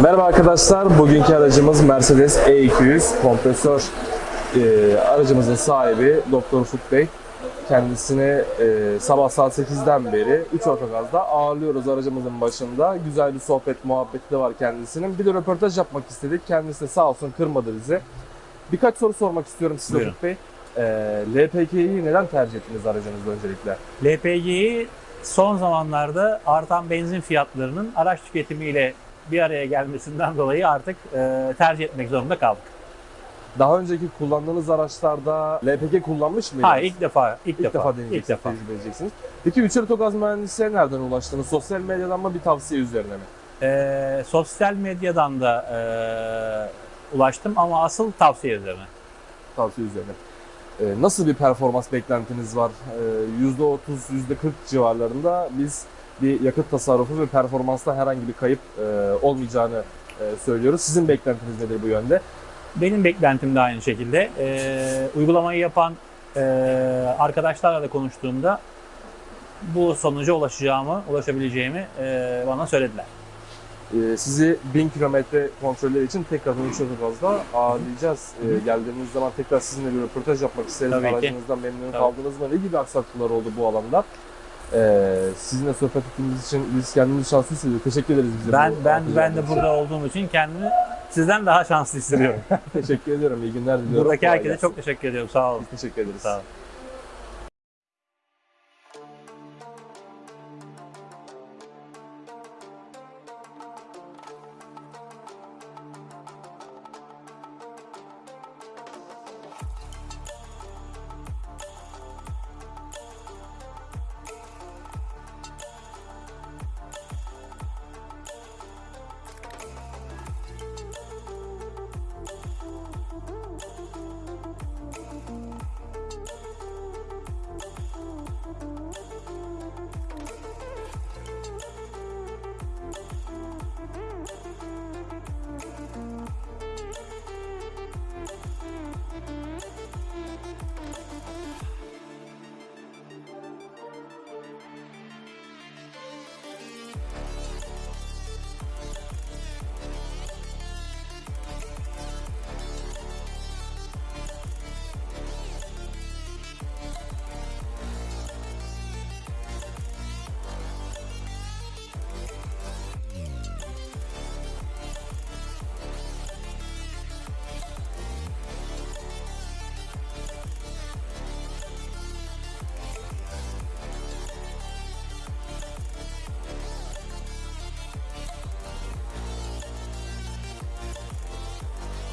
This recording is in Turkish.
Merhaba arkadaşlar. Bugünkü aracımız Mercedes E200 kompresör e, aracımızın sahibi Doktor Ufuk Bey. Kendisini e, sabah saat 8'den beri 3 otogazda ağırlıyoruz aracımızın başında. Güzel bir sohbet muhabbeti de var kendisinin. Bir de röportaj yapmak istedik. Kendisi de sağ olsun kırmadı bizi. Birkaç soru sormak istiyorum size Buyurun. Ufuk Bey. E, LPG'yi neden tercih ettiniz aracınızda öncelikle? LPG'yi son zamanlarda artan benzin fiyatlarının araç tüketimiyle bir araya gelmesinden dolayı artık e, tercih etmek zorunda kaldık. Daha önceki kullandığınız araçlarda LPG kullanmış mıydınız? Hayır ilk defa, ilk, İlk defa, defa, deneyeceksiniz, ilk defa. tecrübe edeceksiniz. Peki Üçer Otogaz Mühendisliğe nereden ulaştınız? Sosyal medyadan mı bir tavsiye üzerine mi? E, sosyal medyadan da e, ulaştım ama asıl tavsiye üzerine. Tavsiye üzerine. Ee, nasıl bir performans beklentiniz var? Ee, %30, %40 civarlarında biz bir yakıt tasarrufu ve performansta herhangi bir kayıp e, olmayacağını e, söylüyoruz. Sizin beklentiniz nedir bu yönde? Benim beklentim de aynı şekilde. E, uygulamayı yapan e, arkadaşlarla da konuştuğumda bu sonuca ulaşacağımı, ulaşabileceğimi e, bana söylediler. Ee, sizi 1000 kilometre kontrolleri için tekrar Üçer Otogaz'da ağırlayacağız. Ee, geldiğiniz zaman tekrar sizinle bir röportaj yapmak isteriz. Tabii. Aracınızdan memnun Tabii. kaldınız mı? Ne gibi aksaklıklar oldu bu alanda? Ee, sizinle sohbet ettiğimiz için biz kendimizi şanslı hissediyoruz. Teşekkür ederiz bize. Ben bu ben ben de burada olduğum için kendimi sizden daha şanslı hissediyorum. Teşekkür ediyorum. İyi günler diliyorum. Buradaki Kolay herkese gelsin. çok teşekkür ediyorum. Sağ olun. Biz teşekkür ederiz. Sağ olun.